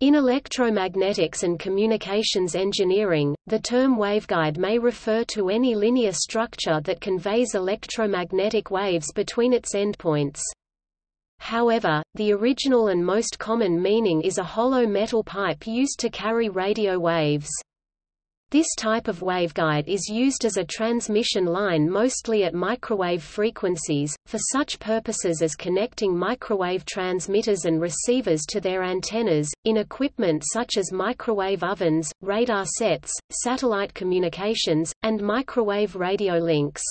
In electromagnetics and communications engineering, the term waveguide may refer to any linear structure that conveys electromagnetic waves between its endpoints. However, the original and most common meaning is a hollow metal pipe used to carry radio waves. This type of waveguide is used as a transmission line mostly at microwave frequencies, for such purposes as connecting microwave transmitters and receivers to their antennas, in equipment such as microwave ovens, radar sets, satellite communications, and microwave radio links.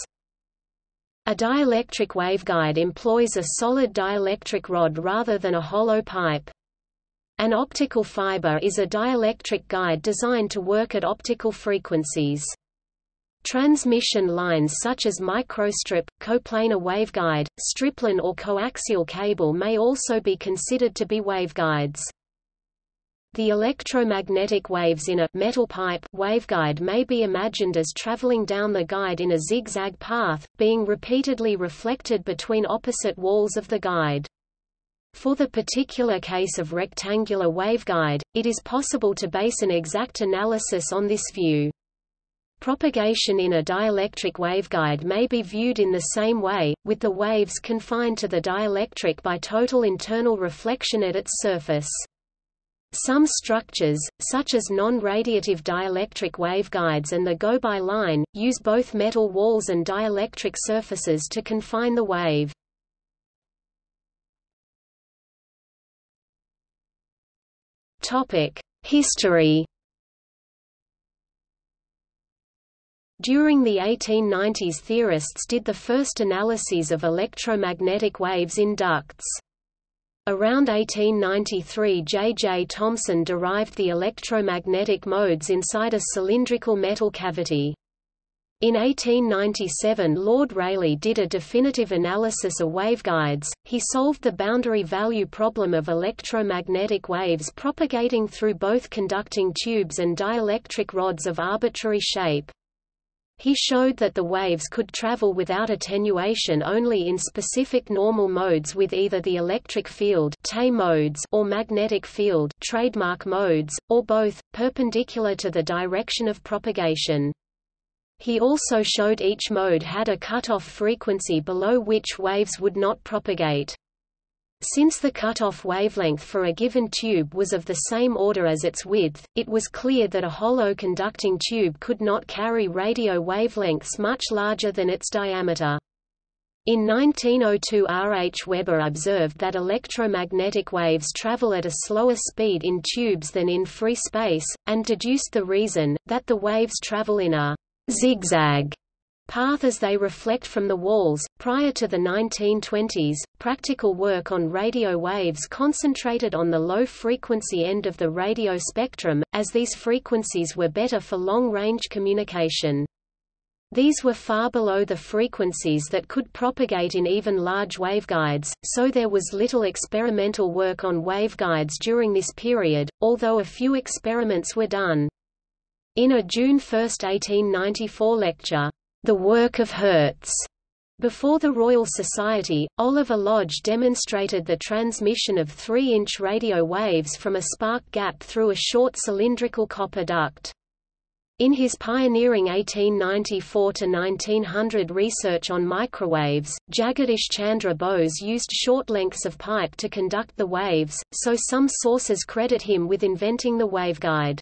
A dielectric waveguide employs a solid dielectric rod rather than a hollow pipe. An optical fiber is a dielectric guide designed to work at optical frequencies. Transmission lines such as microstrip, coplanar waveguide, stripline or coaxial cable may also be considered to be waveguides. The electromagnetic waves in a metal pipe waveguide may be imagined as traveling down the guide in a zigzag path, being repeatedly reflected between opposite walls of the guide. For the particular case of rectangular waveguide, it is possible to base an exact analysis on this view. Propagation in a dielectric waveguide may be viewed in the same way, with the waves confined to the dielectric by total internal reflection at its surface. Some structures, such as non-radiative dielectric waveguides and the Goubau line, use both metal walls and dielectric surfaces to confine the wave. History During the 1890s theorists did the first analyses of electromagnetic waves in ducts. Around 1893 J. J. Thomson derived the electromagnetic modes inside a cylindrical metal cavity. In 1897 Lord Rayleigh did a definitive analysis of waveguides, he solved the boundary value problem of electromagnetic waves propagating through both conducting tubes and dielectric rods of arbitrary shape. He showed that the waves could travel without attenuation only in specific normal modes with either the electric field modes or magnetic field trademark modes, or both, perpendicular to the direction of propagation. He also showed each mode had a cutoff frequency below which waves would not propagate. Since the cutoff wavelength for a given tube was of the same order as its width, it was clear that a hollow conducting tube could not carry radio wavelengths much larger than its diameter. In 1902 R. H. Weber observed that electromagnetic waves travel at a slower speed in tubes than in free space, and deduced the reason, that the waves travel in a zigzag path as they reflect from the walls. Prior to the 1920s, practical work on radio waves concentrated on the low frequency end of the radio spectrum, as these frequencies were better for long range communication. These were far below the frequencies that could propagate in even large waveguides, so there was little experimental work on waveguides during this period, although a few experiments were done. In a June 1, 1894 lecture, The Work of Hertz, before the Royal Society, Oliver Lodge demonstrated the transmission of 3-inch radio waves from a spark gap through a short cylindrical copper duct. In his pioneering 1894–1900 research on microwaves, Jagadish Chandra Bose used short lengths of pipe to conduct the waves, so some sources credit him with inventing the waveguide.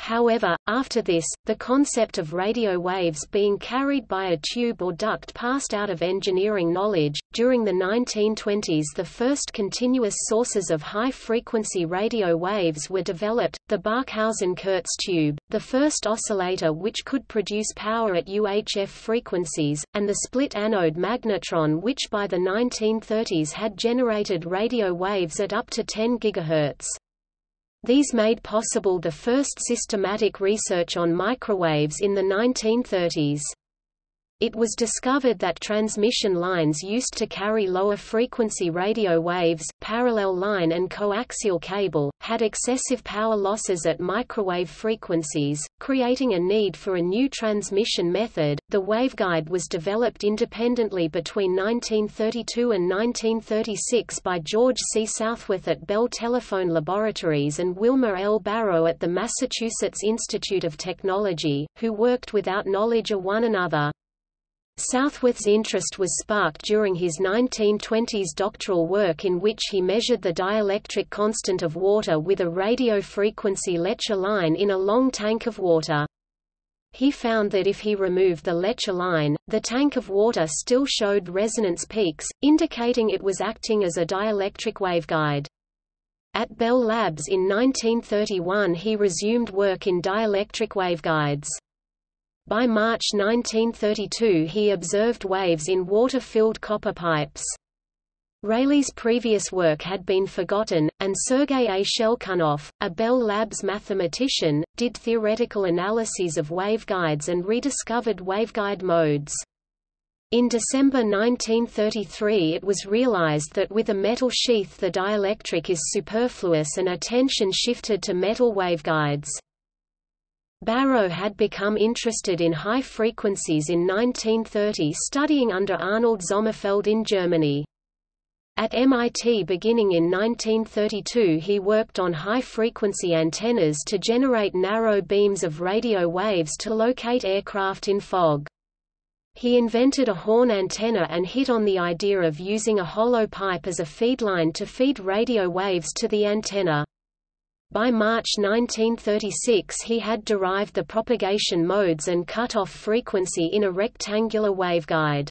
However, after this, the concept of radio waves being carried by a tube or duct passed out of engineering knowledge. During the 1920s, the first continuous sources of high frequency radio waves were developed the Barkhausen Kurz tube, the first oscillator which could produce power at UHF frequencies, and the split anode magnetron, which by the 1930s had generated radio waves at up to 10 GHz. These made possible the first systematic research on microwaves in the 1930s. It was discovered that transmission lines used to carry lower frequency radio waves, parallel line and coaxial cable, had excessive power losses at microwave frequencies, creating a need for a new transmission method. The waveguide was developed independently between 1932 and 1936 by George C. Southworth at Bell Telephone Laboratories and Wilmer L. Barrow at the Massachusetts Institute of Technology, who worked without knowledge of one another. Southworth's interest was sparked during his 1920s doctoral work in which he measured the dielectric constant of water with a radio frequency Lecher line in a long tank of water. He found that if he removed the Lecher line, the tank of water still showed resonance peaks, indicating it was acting as a dielectric waveguide. At Bell Labs in 1931 he resumed work in dielectric waveguides. By March 1932 he observed waves in water-filled copper pipes. Rayleigh's previous work had been forgotten, and Sergei A. Schelkunoff, a Bell Labs mathematician, did theoretical analyses of waveguides and rediscovered waveguide modes. In December 1933 it was realized that with a metal sheath the dielectric is superfluous and attention shifted to metal waveguides. Barrow had become interested in high frequencies in 1930 studying under Arnold Sommerfeld in Germany. At MIT beginning in 1932 he worked on high-frequency antennas to generate narrow beams of radio waves to locate aircraft in fog. He invented a horn antenna and hit on the idea of using a hollow pipe as a feedline to feed radio waves to the antenna. By March 1936 he had derived the propagation modes and cut-off frequency in a rectangular waveguide.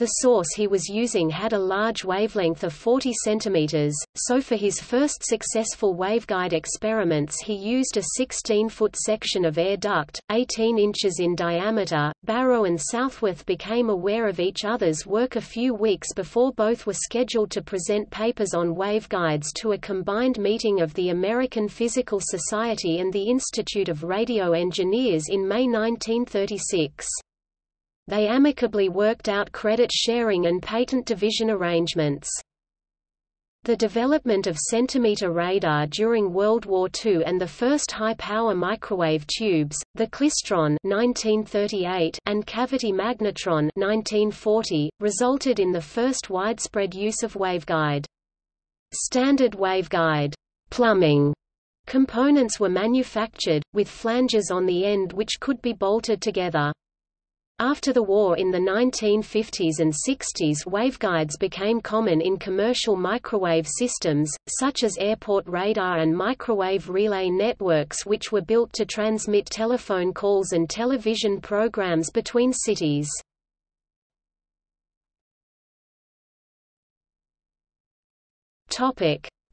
The source he was using had a large wavelength of 40 cm, so for his first successful waveguide experiments he used a 16-foot section of air duct, 18 inches in diameter. Barrow and Southworth became aware of each other's work a few weeks before both were scheduled to present papers on waveguides to a combined meeting of the American Physical Society and the Institute of Radio Engineers in May 1936 they amicably worked out credit sharing and patent division arrangements. The development of centimeter radar during World War II and the first high-power microwave tubes, the klystron (1938) and cavity magnetron (1940), resulted in the first widespread use of waveguide. Standard waveguide plumbing components were manufactured, with flanges on the end which could be bolted together. After the war in the 1950s and 60s waveguides became common in commercial microwave systems, such as airport radar and microwave relay networks which were built to transmit telephone calls and television programs between cities.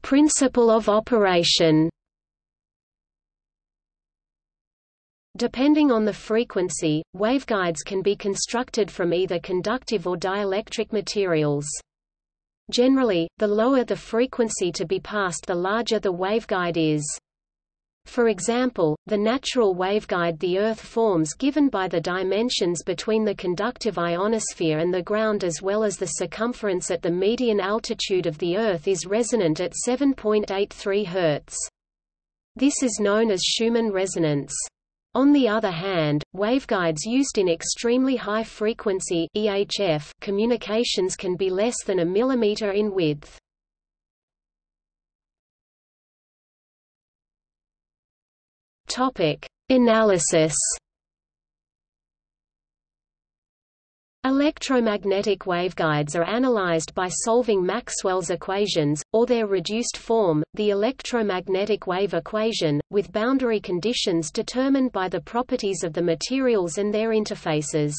Principle of operation Depending on the frequency, waveguides can be constructed from either conductive or dielectric materials. Generally, the lower the frequency to be passed the larger the waveguide is. For example, the natural waveguide the Earth forms given by the dimensions between the conductive ionosphere and the ground as well as the circumference at the median altitude of the Earth is resonant at 7.83 Hz. This is known as Schumann resonance. On the other hand, waveguides used in extremely high frequency EHF communications can be less than a millimeter in width. Topic: Analysis Electromagnetic waveguides are analyzed by solving Maxwell's equations, or their reduced form, the electromagnetic wave equation, with boundary conditions determined by the properties of the materials and their interfaces.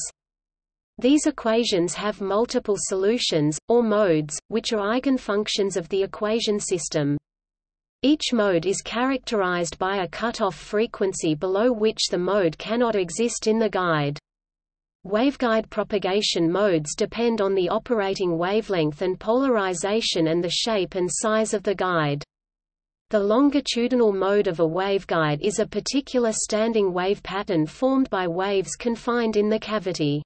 These equations have multiple solutions, or modes, which are eigenfunctions of the equation system. Each mode is characterized by a cutoff frequency below which the mode cannot exist in the guide. Waveguide propagation modes depend on the operating wavelength and polarization and the shape and size of the guide. The longitudinal mode of a waveguide is a particular standing wave pattern formed by waves confined in the cavity.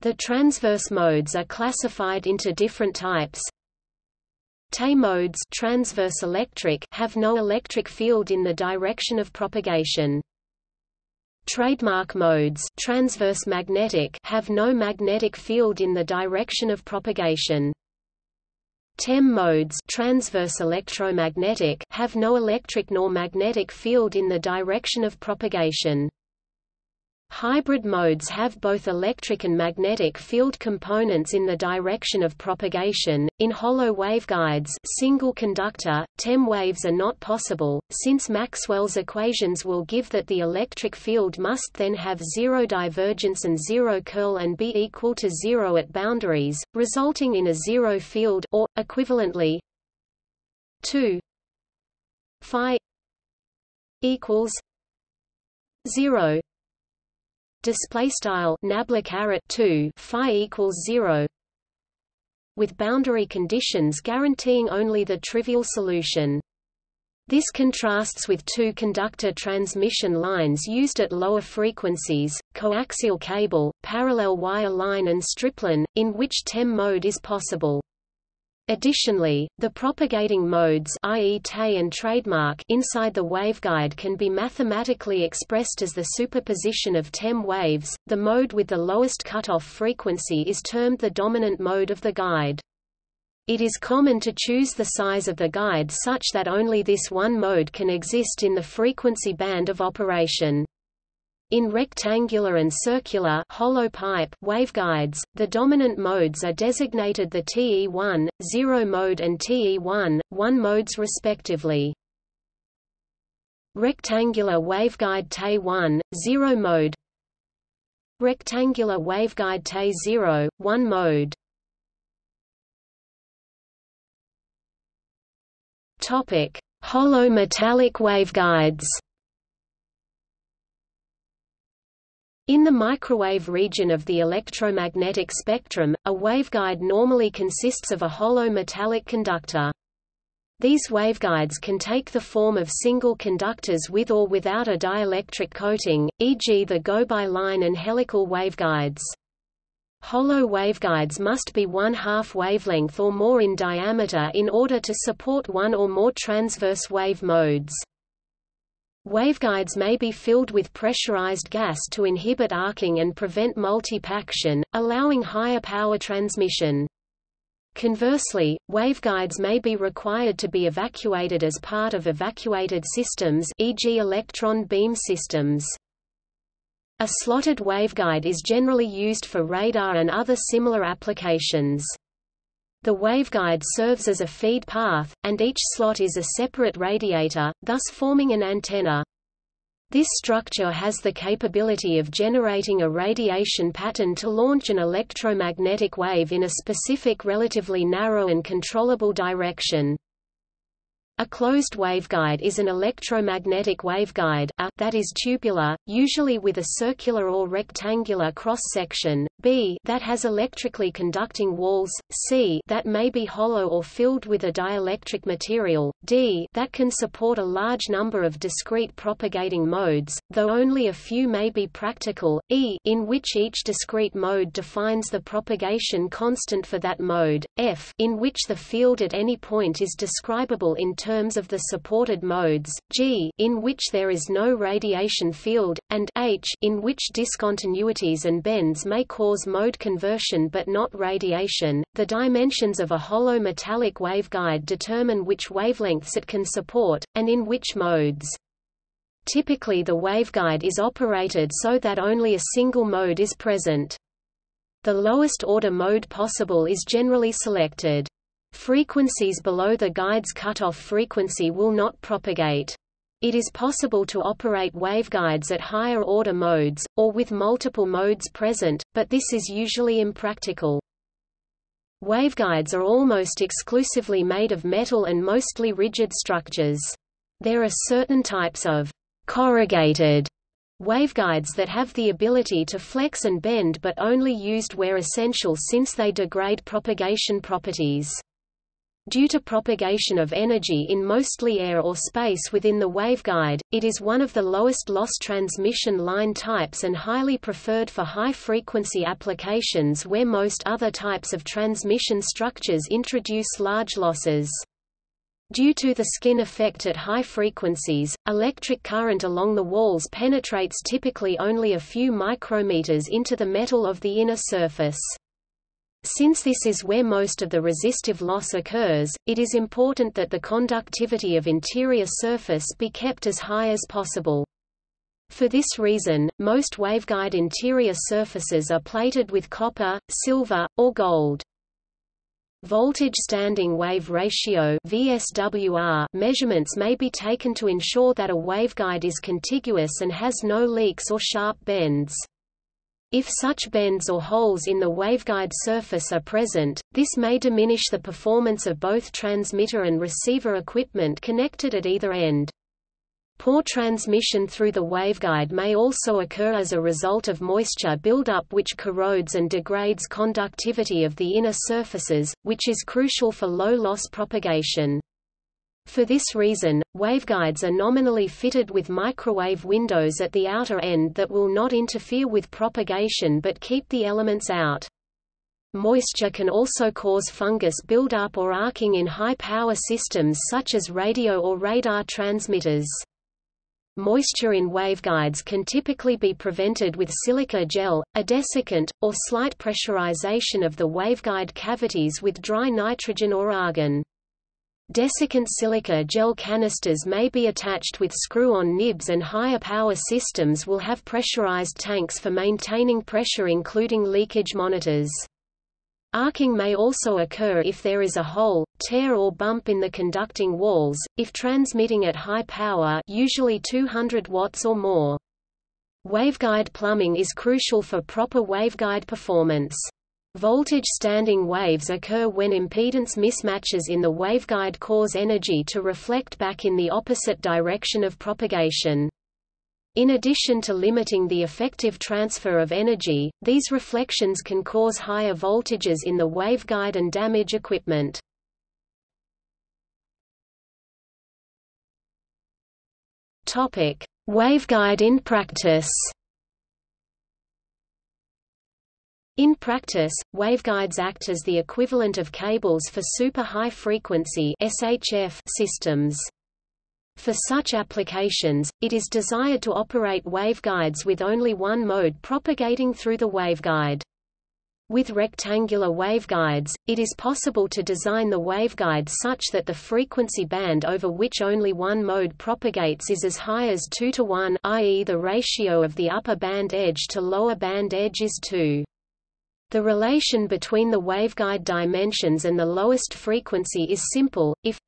The transverse modes are classified into different types. TE modes transverse electric have no electric field in the direction of propagation. Trademark modes transverse magnetic have no magnetic field in the direction of propagation. TEM modes transverse electromagnetic have no electric nor magnetic field in the direction of propagation. Hybrid modes have both electric and magnetic field components in the direction of propagation. In hollow waveguides, single conductor TEM waves are not possible, since Maxwell's equations will give that the electric field must then have zero divergence and zero curl and be equal to zero at boundaries, resulting in a zero field or equivalently 2 phi equals 0 display style nabla caret 2 phi equals 0 with boundary conditions guaranteeing only the trivial solution this contrasts with two conductor transmission lines used at lower frequencies, coaxial cable, parallel wire line and stripline, in which TEM mode is possible. Additionally, the propagating modes i.e. TE and trademark inside the waveguide can be mathematically expressed as the superposition of TEM waves. The mode with the lowest cutoff frequency is termed the dominant mode of the guide. It is common to choose the size of the guide such that only this one mode can exist in the frequency band of operation. In rectangular and circular hollow pipe waveguides, the dominant modes are designated the TE1, 0 mode and TE1, 1 modes respectively. Rectangular waveguide TE1, 0 mode. Rectangular waveguide TE0, 1 mode. Hollow metallic waveguides In the microwave region of the electromagnetic spectrum, a waveguide normally consists of a hollow metallic conductor. These waveguides can take the form of single conductors with or without a dielectric coating, e.g. the Goubau line and helical waveguides. Hollow waveguides must be one-half wavelength or more in diameter in order to support one or more transverse wave modes. Waveguides may be filled with pressurized gas to inhibit arcing and prevent multipaction, allowing higher power transmission. Conversely, waveguides may be required to be evacuated as part of evacuated systems e.g. electron beam systems. A slotted waveguide is generally used for radar and other similar applications. The waveguide serves as a feed path, and each slot is a separate radiator, thus forming an antenna. This structure has the capability of generating a radiation pattern to launch an electromagnetic wave in a specific relatively narrow and controllable direction. A closed waveguide is an electromagnetic waveguide a, that is tubular, usually with a circular or rectangular cross-section, b that has electrically conducting walls, c that may be hollow or filled with a dielectric material, d that can support a large number of discrete propagating modes, though only a few may be practical, e in which each discrete mode defines the propagation constant for that mode, f in which the field at any point is describable in terms terms of the supported modes, G in which there is no radiation field, and H in which discontinuities and bends may cause mode conversion but not radiation. The dimensions of a hollow metallic waveguide determine which wavelengths it can support, and in which modes. Typically the waveguide is operated so that only a single mode is present. The lowest order mode possible is generally selected. Frequencies below the guide's cutoff frequency will not propagate. It is possible to operate waveguides at higher order modes, or with multiple modes present, but this is usually impractical. Waveguides are almost exclusively made of metal and mostly rigid structures. There are certain types of corrugated waveguides that have the ability to flex and bend but only used where essential since they degrade propagation properties. Due to propagation of energy in mostly air or space within the waveguide, it is one of the lowest loss transmission line types and highly preferred for high-frequency applications where most other types of transmission structures introduce large losses. Due to the skin effect at high frequencies, electric current along the walls penetrates typically only a few micrometers into the metal of the inner surface. Since this is where most of the resistive loss occurs, it is important that the conductivity of interior surface be kept as high as possible. For this reason, most waveguide interior surfaces are plated with copper, silver, or gold. Voltage standing wave ratio VSWR measurements may be taken to ensure that a waveguide is contiguous and has no leaks or sharp bends. If such bends or holes in the waveguide surface are present, this may diminish the performance of both transmitter and receiver equipment connected at either end. Poor transmission through the waveguide may also occur as a result of moisture buildup which corrodes and degrades conductivity of the inner surfaces, which is crucial for low-loss propagation. For this reason, waveguides are nominally fitted with microwave windows at the outer end that will not interfere with propagation but keep the elements out. Moisture can also cause fungus buildup or arcing in high-power systems such as radio or radar transmitters. Moisture in waveguides can typically be prevented with silica gel, a desiccant, or slight pressurization of the waveguide cavities with dry nitrogen or argon. Desiccant silica gel canisters may be attached with screw-on nibs and higher power systems will have pressurized tanks for maintaining pressure including leakage monitors. Arcing may also occur if there is a hole, tear or bump in the conducting walls, if transmitting at high power usually 200 watts or more. Waveguide plumbing is crucial for proper waveguide performance. Voltage standing waves occur when impedance mismatches in the waveguide cause energy to reflect back in the opposite direction of propagation. In addition to limiting the effective transfer of energy, these reflections can cause higher voltages in the waveguide and damage equipment. Waveguide in practice. In practice, waveguides act as the equivalent of cables for super high frequency systems. For such applications, it is desired to operate waveguides with only one mode propagating through the waveguide. With rectangular waveguides, it is possible to design the waveguide such that the frequency band over which only one mode propagates is as high as 2 to 1 i.e. the ratio of the upper band edge to lower band edge is 2. The relation between the waveguide dimensions and the lowest frequency is simple. If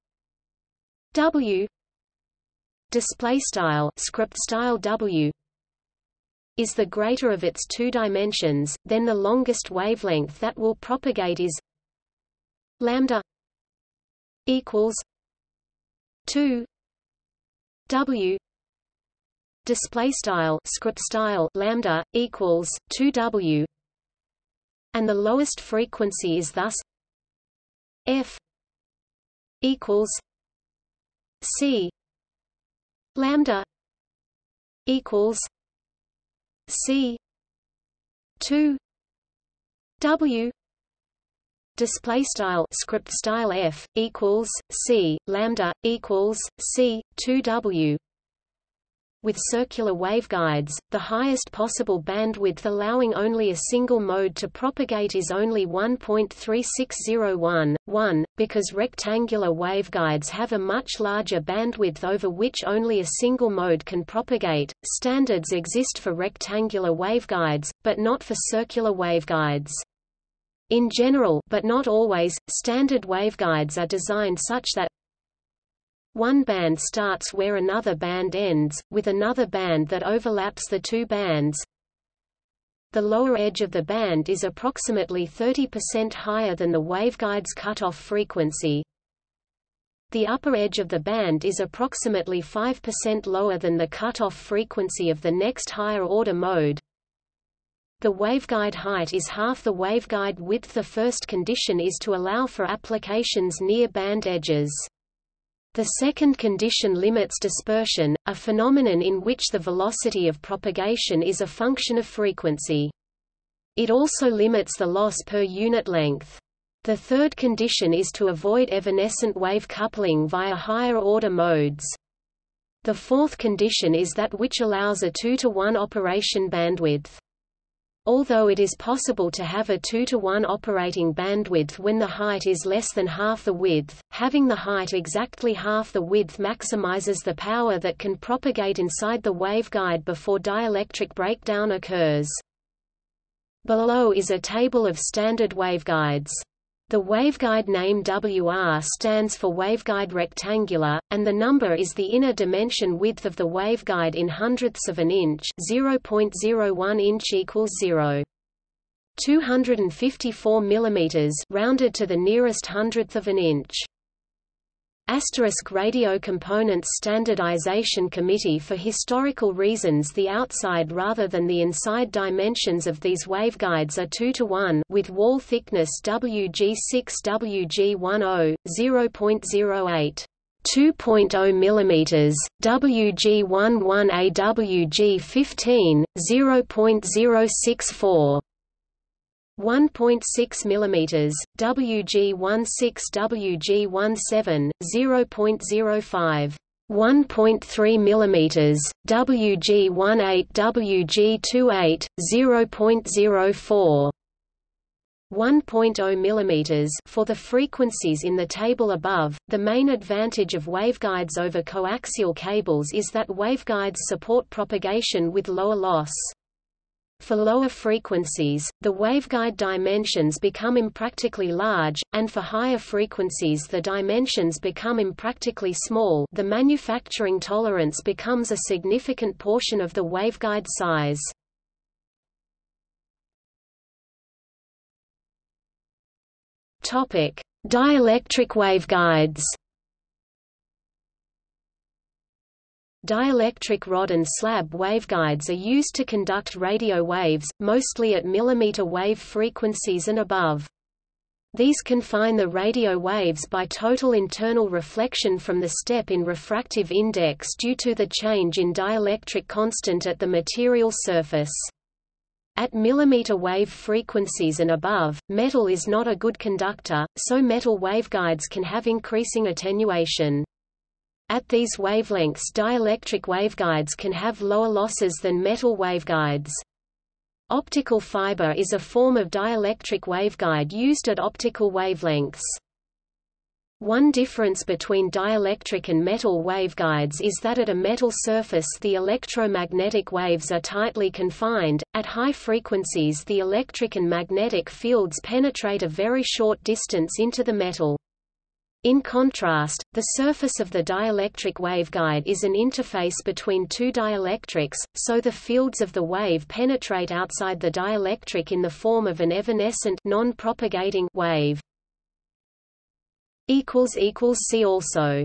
W display style script style W is the greater of its two dimensions, then the longest wavelength that will propagate is lambda equals 2 W display style script style lambda equals 2 W and the lowest frequency is thus f equals c lambda equals c 2 w display style script style f equals c lambda equals c 2 w with circular waveguides, the highest possible bandwidth allowing only a single mode to propagate is only 1.3601, 1, because rectangular waveguides have a much larger bandwidth over which only a single mode can propagate. Standards exist for rectangular waveguides, but not for circular waveguides. In general but not always, standard waveguides are designed such that one band starts where another band ends, with another band that overlaps the two bands. The lower edge of the band is approximately 30% higher than the waveguide's cutoff frequency. The upper edge of the band is approximately 5% lower than the cutoff frequency of the next higher order mode. the waveguide height is half the waveguide width. The first condition is to allow for applications near band edges. The second condition limits dispersion, a phenomenon in which the velocity of propagation is a function of frequency. It also limits the loss per unit length. The third condition is to avoid evanescent wave coupling via higher-order modes. The fourth condition is that which allows a 2 to 1 operation bandwidth. Although it is possible to have a 2 to 1 operating bandwidth when the height is less than half the width, having the height exactly half the width maximizes the power that can propagate inside the waveguide before dielectric breakdown occurs. Below is a table of standard waveguides. The waveguide name WR stands for waveguide rectangular, and the number is the inner dimension width of the waveguide in hundredths of an inch 0.01 inch equals 0. 254 mm rounded to the nearest hundredth of an inch. Asterisk Radio Components Standardization Committee For historical reasons the outside rather than the inside dimensions of these waveguides are 2 to 1 with wall thickness WG6 WG10 0.08 2.0 mm, WG11A WG15 0.064 1.6 mm, WG16 WG17, 0.05 1.3 mm, WG18 WG28, 0.04 1.0 mm for the frequencies in the table above. The main advantage of waveguides over coaxial cables is that waveguides support propagation with lower loss. For lower frequencies, the waveguide dimensions become impractically large, and for higher frequencies the dimensions become impractically small the manufacturing tolerance becomes a significant portion of the waveguide size. Dielectric waveguides Dielectric rod and slab waveguides are used to conduct radio waves, mostly at millimeter wave frequencies and above. These confine the radio waves by total internal reflection from the step in refractive index due to the change in dielectric constant at the material surface. At millimeter wave frequencies and above, metal is not a good conductor, so metal waveguides can have increasing attenuation. At these wavelengths dielectric waveguides can have lower losses than metal waveguides. Optical fiber is a form of dielectric waveguide used at optical wavelengths. One difference between dielectric and metal waveguides is that at a metal surface the electromagnetic waves are tightly confined, at high frequencies the electric and magnetic fields penetrate a very short distance into the metal. In contrast, the surface of the dielectric waveguide is an interface between two dielectrics, so the fields of the wave penetrate outside the dielectric in the form of an evanescent non-propagating wave. See also